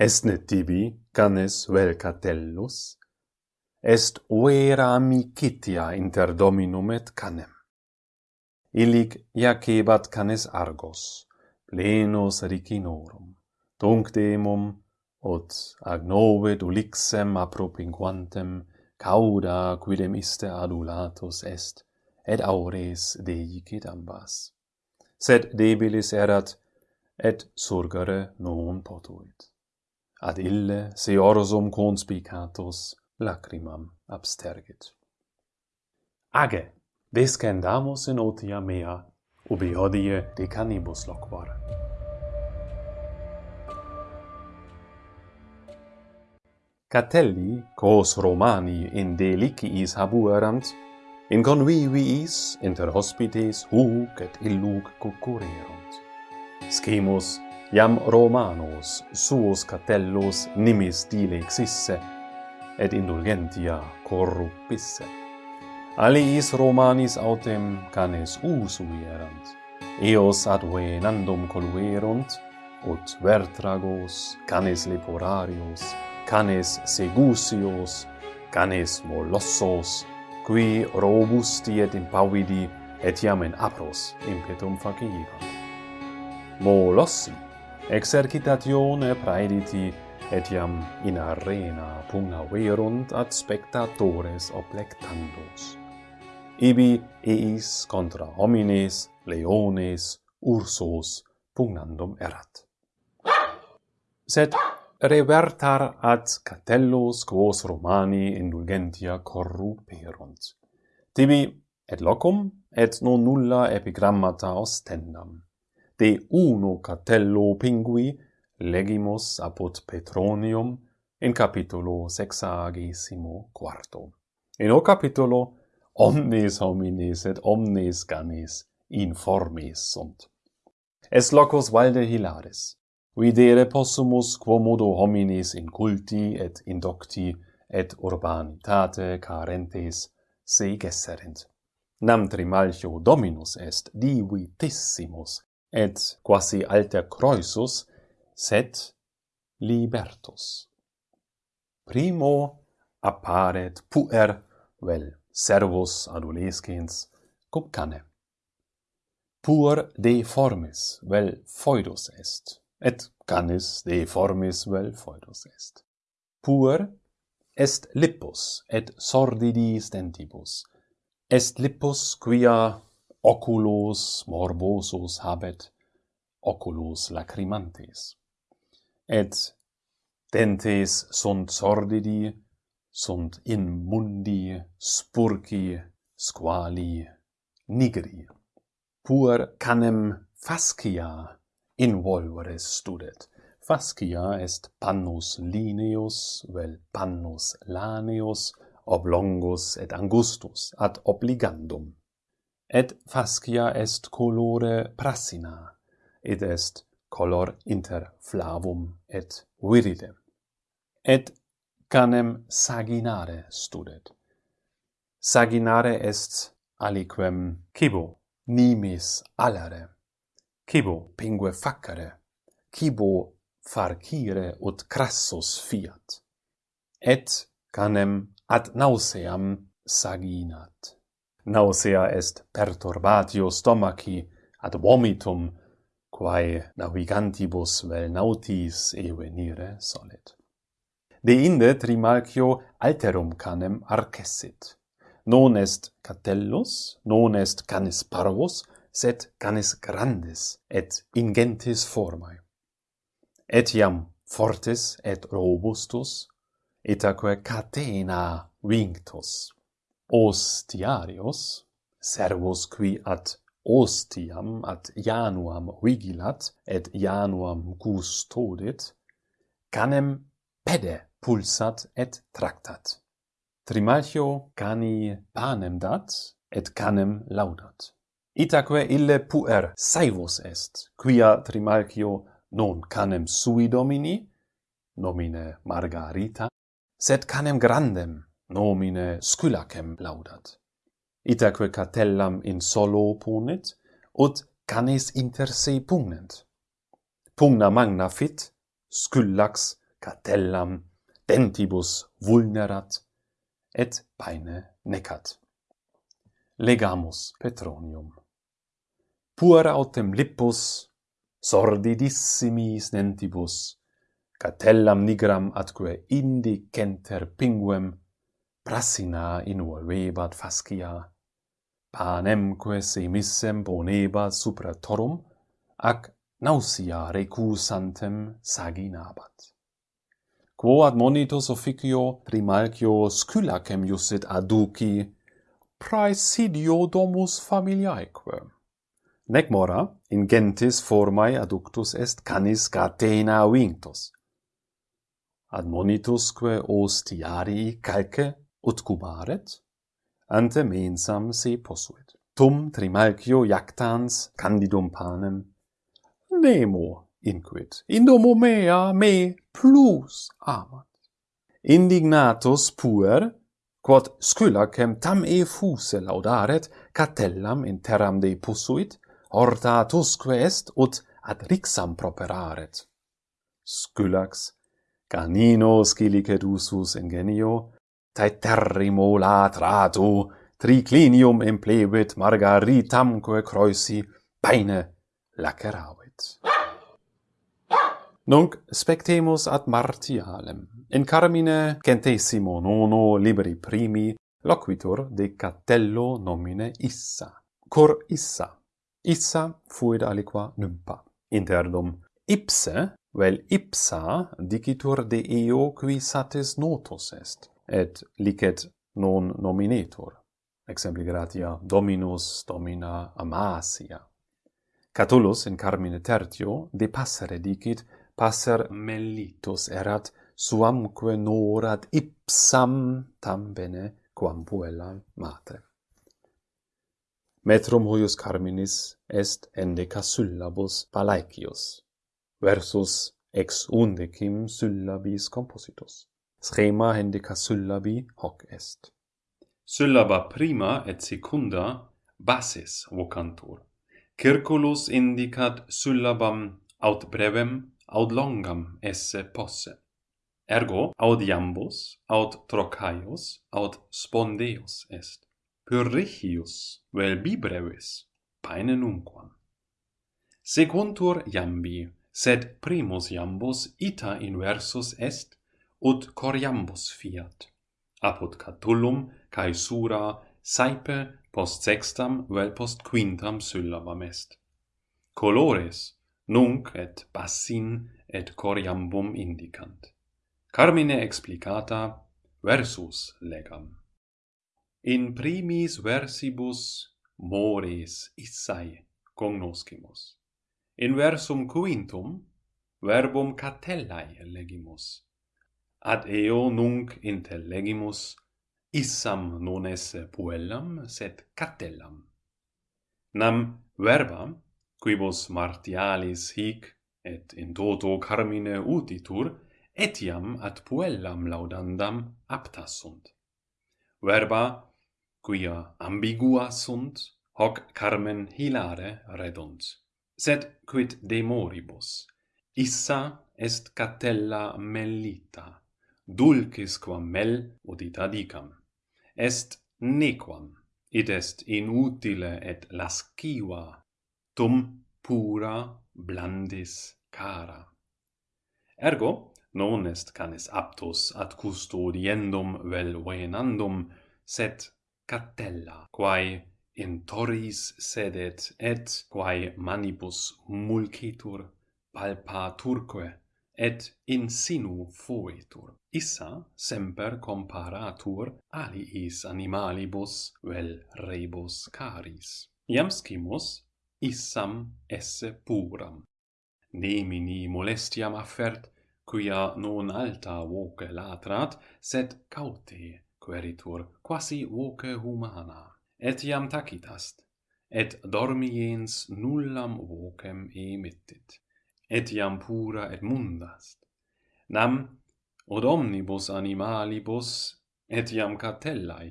Esne tibi, canes vel catellus, est oera amicitia inter dominum et canem. Illic iacebat canes argos, plenos ricinorum, tunc demum, ut agnovit ulixem apropinquantem, cauda quidem iste adulatus est, et aures deicit ambas. Sed debilis erat, et surgere non potuit ad ille se orsum conspicatus lacrimam abstergit. Age, descendamus in otia mea, ubi hodie decanibus loquor. Catelli, quos Romani in deliciis habuerant, in conviviis inter hospites huc et illuc cucurerunt. Scimus iam Romanos suos catellos nimis dilexisse, et indulgentia corrupisse. Aliis Romanis autem canes usui erant, eos ad venandum coluerunt, ut vertragos, canes leporarios, canes segusios, canes molossos, qui robusti et impavidi, etiam in apros impetum faciebant. Molossi, exercitatione praediti, etiam in arena pugna verunt ad spectatores oblectandos. Ibi eis contra homines, leones, ursos pugnandum erat. Sed revertar ad catellos quos Romani indulgentia corruperunt. Tibi et locum, et non nulla epigrammata ostendam de uno catello pingui legimus apud Petronium in capitulo sexagesimo quarto. In o capitulo omnes homines et omnes ganes informes sunt. Es locus valde hilaris. Videre possumus quomodo homines inculti et indocti et urbanitate carentes se gesserent. Nam trimalcio dominus est divitissimus et quasi alter croesus, set libertus. Primo apparet puer vel servus adolescens cum cane. Puer de formis vel foidus est, et canis de formis vel foidus est. Puer est lippus et sordidis dentibus. Est lippus quia oculos morbosus habet oculos lacrimantes. Et dentes sunt sordidi sunt in mundi spurci squali nigri. Puer canem fascia involvere studet. Fascia est pannus lineus vel pannus laneus oblongus et angustus ad obligandum et fascia est colore prassina, id est color inter flavum et viridem. Et canem saginare studet. Saginare est aliquem cibo, nimis alare, cibo pingue facere, cibo farcire ut crassus fiat. Et canem ad nauseam saginat. Nausea est perturbatio stomaci ad vomitum, quae navigantibus vel nautis evenire solet. De inde trimalcio alterum canem arcessit. Non est catellus, non est canis parvus, sed canis grandis et ingentis formae. Etiam fortis et robustus, etaque catena vinctus ostiarios, servus qui ad ostiam ad Januam vigilat et Januam custodit, canem pede pulsat et tractat. Trimalchio cani panem dat et canem laudat. Itaque ille puer saevus est, quia Trimalchio non canem sui domini, nomine Margarita, sed canem grandem, nomine Skylacem laudat. Itaque catellam in solo ponit, ut canes inter se pugnent. Pugna magna fit, Skyllax catellam dentibus vulnerat, et paine necat. Legamus Petronium. Puer autem lippus, sordidissimi nentibus, catellam nigram atque indicenter pinguem Brassina involvebat fascia, panemque semissem ponebat supra torum, ac nausea recusantem saginabat. Quo admonitus officio rimalcio scylacem iusit aduci, praesidio domus familiaeque. Nec mora, in gentis formae aductus est canis catena vinctus. Admonitusque ostiarii calce utcubaret, ante mensam se posuit. Tum Trimalchio jactans candidum panem nemo inquit, indomo mea me plus amat. Indignatus puer, quod sculacem tam e fuse laudaret, catellam in terram de posuit, hortatusque est ut ad rixam properaret. Scylax, canino scilicet usus ingenio, Taeterrimula tratu, triclinium implebit margaritamque croisi, paene laceravit. Nunc spectemus ad Martialem. In carmine centesimo nono libri primi loquitur de Catello nomine Issa. Cor Issa. Issa fuit aliqua nympa. Interdum ipse, vel ipsa dicitur de eo qui satis notus est et licet non nominetur exempli gratia dominus domina amasia. Catullus in Carmine Tertio de passere dicit passer mellitus erat suamque norat ipsam tam bene quam puella mater Metrum huius Carminis est endeca syllabus palaecius versus ex undecim syllabis compositus Schema hendecasyllabi hoc est. Syllaba prima et secunda basis vocantur. Circulus indicat syllabam aut brevem aut longam esse posse. Ergo aut iambus, aut trocaius, aut spondeus est. Pyrrhichius vel bi brevis, paene numquam. Secuntur iambi, sed primus iambus ita inversus est ut coriambus fiat. Apud Catullum cae Sura saepe post sextam vel post quintam syllabam est. Colores nunc et bassin et coriambum indicant. Carmine explicata versus legam. In primis versibus mores issae cognoscimus. In versum quintum verbum catellae legimus ad eo nunc intellegimus issam non esse puellam sed catellam nam verba quibus martialis hic et in toto carmine utitur etiam ad puellam laudandam apta sunt. Verba quia ambigua sunt hoc carmen hilare redunt. Sed quid de moribus issa est catella mellita dulcis quam mel odita dicam. Est nequam, id est inutile et lasciva, tum pura blandis cara. Ergo, non est canis aptus ad custodiendum vel venandum, sed catella, quae in torris sedet et quae manibus mulcitur palpaturque et insinu fuitur. Issa semper comparatur aliis animalibus vel rebus caris. Iam scimus issam esse puram. Nemini molestiam affert, quia non alta voce latrat, sed caute queritur, quasi voce humana. Et iam tacitast, et dormiens nullam vocem emittit et iam pura et mundast. Nam, od omnibus animalibus, et iam catellae,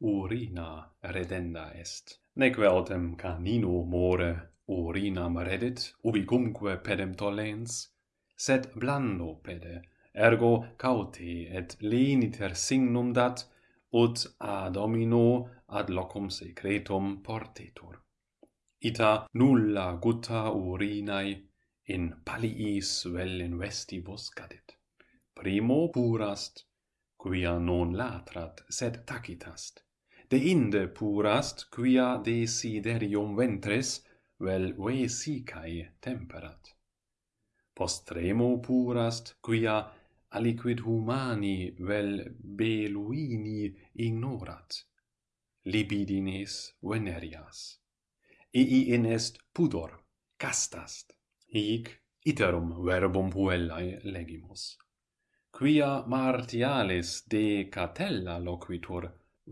urina redenda est. Neque autem canino more urinam redit, ubicumque pedem tollens, sed blando pede, ergo cauti et leniter signum dat, ut a domino ad locum secretum portetur. Ita nulla gutta urinae in paliis vel investibus cadit. Primo purast, quia non latrat, sed tacitast. De inde purast, quia desiderium ventres, vel vesicae temperat. Postremo purast, quia aliquid humani vel beluini ignorat. Libidines venerias. Ii in est pudor, castast hic iterum verbum puellae legimus. Quia martialis de catella loquitur,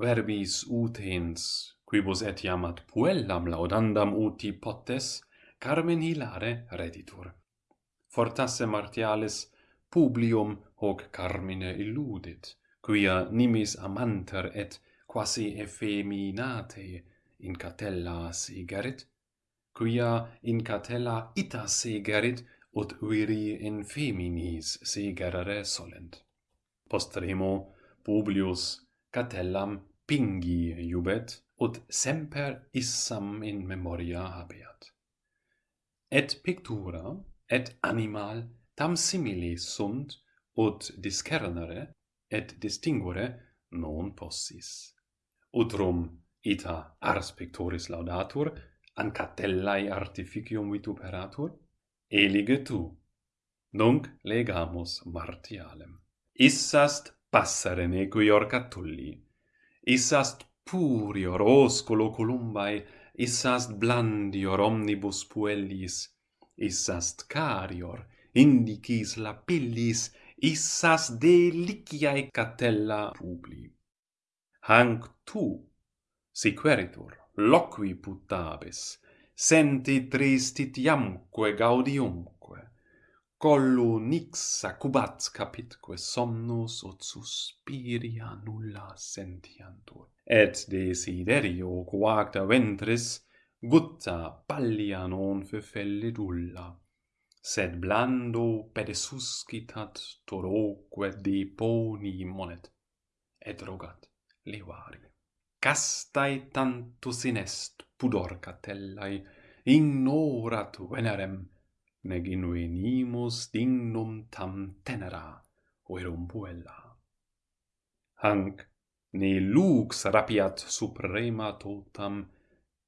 verbis utens, quibus etiam ad puellam laudandam uti potes, carmen hilare reditur. Fortasse martialis publium hoc carmine illudit, quia nimis amanter et quasi effeminate in catella sigerit, quia in catella ita segerit, ut viri in feminis segerere solent. Postremo Publius Catellam pingi iubet, ut semper issam in memoria habeat. Et pictura, et animal, tam simili sunt, ut discernere, et distinguere non possis. Utrum ita ars pictoris laudatur, ancatellae artificium vituperatur, elige tu. Nunc legamus martialem. Issast passaren nequior catulli, issast purior osculo columbae, issast blandior omnibus puellis, issast carior, indicis lapillis, issas deliciae catella publi. Hanc tu, si queritur, loqui putabis, senti tristitiamque gaudiumque, collu nix acubat capitque somnus ut suspiria nulla sentiantur. Et desiderio quacta ventris, gutta pallia non fefellidulla, sed blando pedesuscitat toroque deponi monet, et rogat levari castae tantus in est pudor catellae, ignorat venerem, neg inuenimus dignum tam tenera, verum puella. Hanc, ne lux rapiat suprema totam,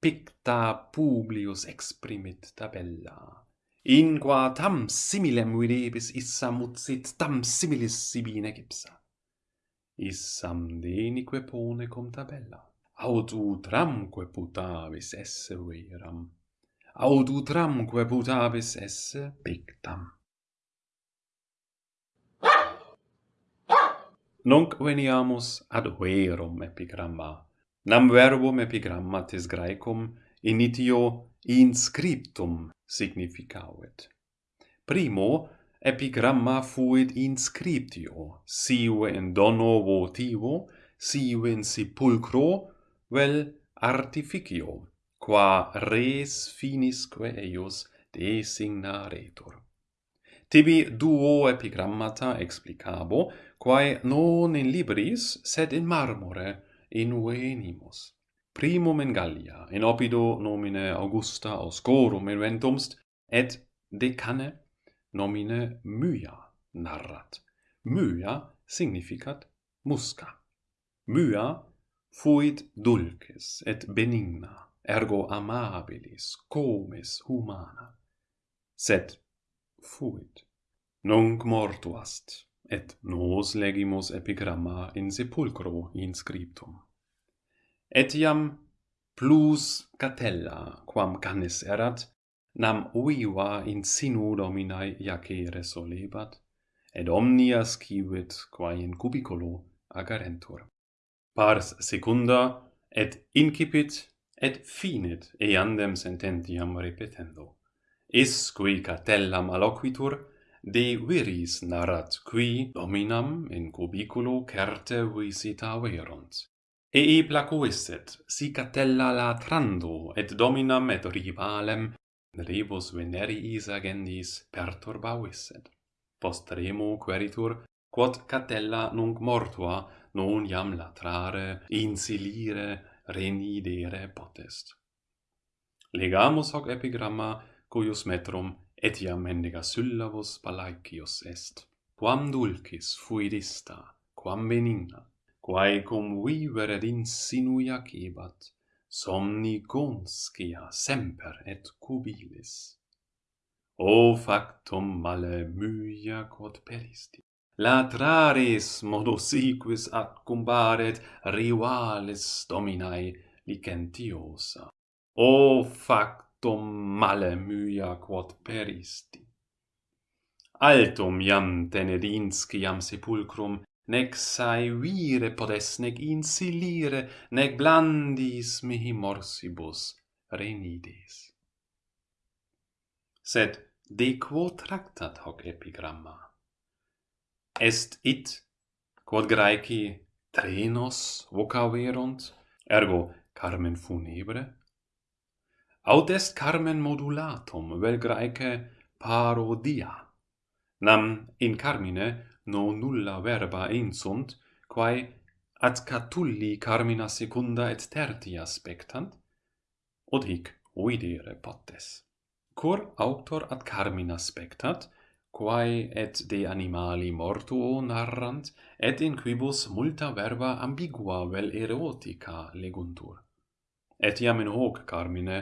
picta publius exprimit tabella. In qua tam similem videbis issa mutsit, tam similis sibi negipsat issam denique pone cum tabella, aut utramque putavis esse veram, aut utramque putavis esse pictam. Nunc veniamus ad verum epigramma, nam verbum epigrammatis graecum initio inscriptum significavit. Primo, epigramma fuit inscriptio, sive in dono votivo, sive in sepulcro, vel artificio, qua res finisque eius designaretur. Tibi duo epigrammata explicabo, quae non in libris, sed in marmore invenimus. Primum in Gallia, in opido nomine Augusta Oscorum inventumst, et decane nomine mya narrat. Mya significat musca. Mya fuit dulces et benigna, ergo amabilis, comes humana. Sed fuit. Nunc mortuast, et nos legimus epigramma in sepulcro inscriptum. Etiam plus catella, quam canis erat, nam uiva in sinu dominae iacere solebat, et omnia scivit quae in cubiculo agarentur. Pars secunda, et incipit, et finit eandem sententiam repetendo. Is qui catellam maloquitur, de viris narrat qui dominam in cubiculo certe visita verunt. Ei placuisset, si catella latrando, et dominam et rivalem rebus veneriis agendis perturbavisset. Post remo queritur, quod catella nunc mortua, non iam latrare, insilire, renidere potest. Legamus hoc epigramma, cuius metrum etiam mendiga syllabus palaicius est. Quam dulcis fuidista, quam benigna, quae cum vivere insinuia cebat, somnigonscia semper et cubilis. O factum male muia quod peristi, latraris latrares modosiquis accumbaret rivales dominae licentiosa. O factum male muia quod peristi. Altum iam tenedinsciam sepulcrum nec saevire podes, nec insilire, nec blandis mihi morsibus renides. Sed de quo tractat hoc epigramma? Est it, quod Graeci trenos vocaverunt, ergo carmen funebre? Aut est carmen modulatum, vel Graece parodia, nam in carmine no nulla verba insunt, quae ad catulli carmina secunda et tertia spectant, od hic uidire potes. Cur auctor ad carmina spectat, quae et de animali mortuo narrant, et in quibus multa verba ambigua vel erotica leguntur. Et iam in hoc carmine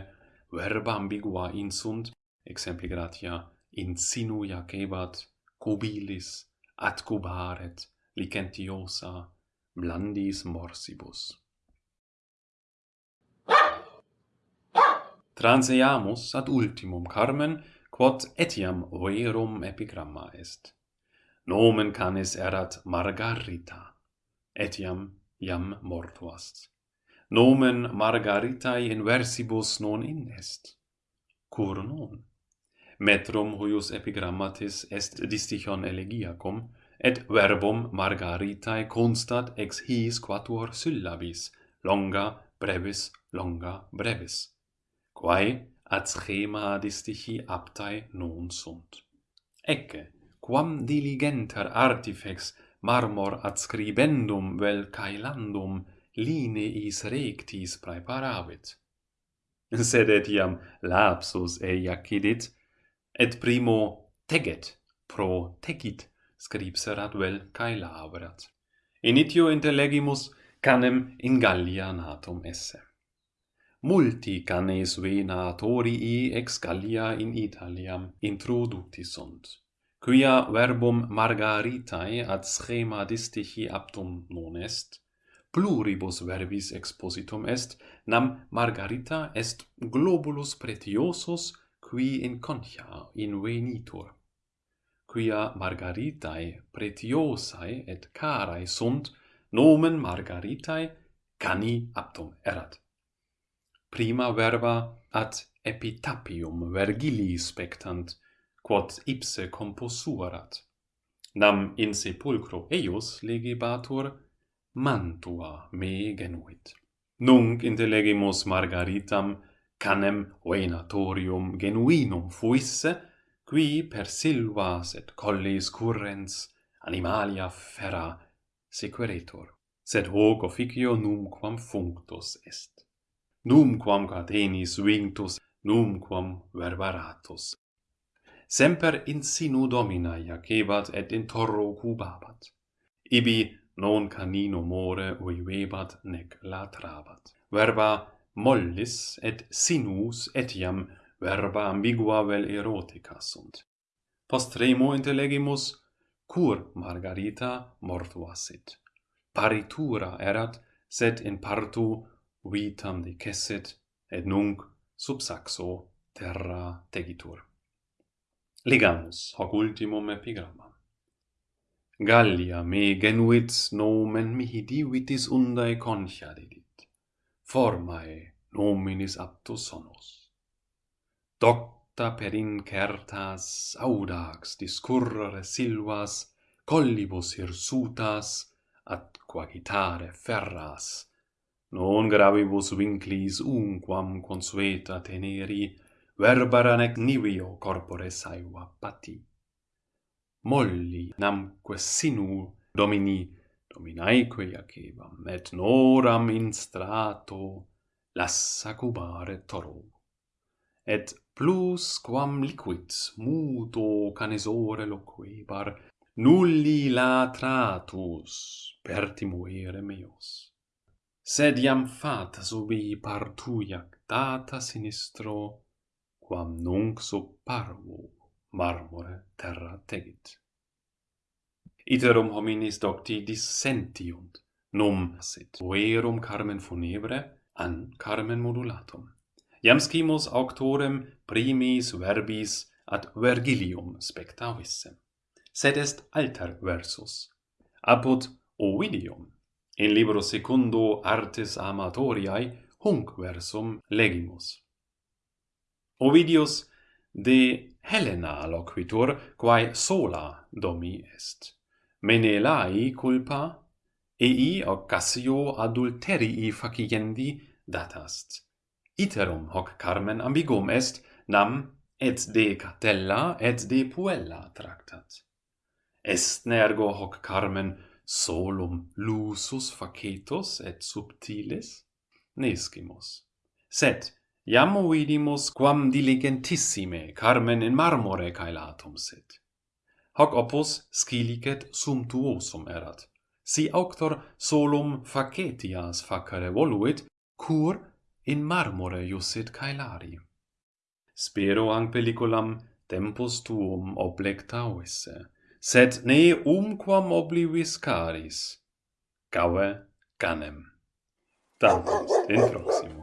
verba ambigua insunt, exempli gratia, insinuia cebat, cubilis, atcubaret licentiosa blandis morsibus. Transeamus ad ultimum carmen, quod etiam verum epigramma est. Nomen canis erat Margarita, etiam iam mortuast. Nomen Margaritae in versibus non in est. Cur non? metrum huius epigrammatis est distichon elegiacum, et verbum margaritae constat ex his quatuor syllabis, longa brevis longa brevis, quae ad schema distichi aptae non sunt. Ecce, quam diligenter artifex marmor adscribendum vel caelandum lineis rectis praeparavit. Sed etiam lapsus eiacidit, et primo teget pro tegit, scripserat vel cae labrat. Initio intellegimus canem in Gallia natum esse. Multi canes venatorii ex Gallia in Italiam introducti sunt, quia verbum margaritae ad schema distihi aptum non est, pluribus verbis expositum est, nam margarita est globulus pretiosus qui in concha in venitur quia margaritae pretiosae et carae sunt, nomen margaritae cani aptum erat. Prima verba ad epitapium Vergilii spectant, quod ipse composuerat. Nam in sepulcro eius legebatur mantua me genuit. Nunc intelegimus margaritam canem venatorium genuinum fuisse, qui per silvas et collis currens animalia fera sequeretur. Sed hoc officio numquam functus est. Numquam catenis vinctus, numquam verbaratus. Semper in sinu domina jacebat et in torro cubabat. Ibi non canino more uivebat nec latrabat. Verba mollis et sinus etiam verba ambigua vel erotica sunt. Post remo intellegimus, cur Margarita mortuasit. Paritura erat, sed in partu vitam decessit, et nunc sub saxo terra tegitur. Ligamus hoc ultimum epigramma. Gallia me genuit nomen mihi divitis undae concha dedit formae nominis aptus sonos. Docta per incertas audax discurrere silvas, collibus hirsutas, at quagitare ferras, non gravibus vinclis unquam consueta teneri, verbara nec nivio corpore saeva pati. Molli namque sinu domini dominaeque iacebam, et noram in strato lassa cubare toro. Et plus quam liquid muto canesore loquebar, nulli latratus pertimuere meos. Sed iam fatas subi partuiac data sinistro, quam nunc sub parvo marmore terra tegit. Iterum hominis docti dissentiunt num sit verum carmen funebre an carmen modulatum. Iam scimus auctorem primis verbis ad Vergilium spectavissem, sed est alter versus. Apud Ovidium, in libro secundo artes amatoriae, hunc versum legimus. Ovidius de Helena loquitur, quae sola domi est menelai culpa ei occasio adulterii faciendi datast. Iterum hoc carmen ambigum est, nam et de Catella et de Puella tractat. Est nergo hoc carmen solum lusus facetos et subtilis? Nescimus. Sed, iam oidimus quam diligentissime carmen in marmore caelatum sit hoc opus scilicet sumptuosum erat. Si auctor solum facetias facere voluit, cur in marmore iussit caelari. Spero ang pelliculam tempus tuum oblectauisse, sed ne umquam oblivis caris. Cave canem. Tantum, in proximo.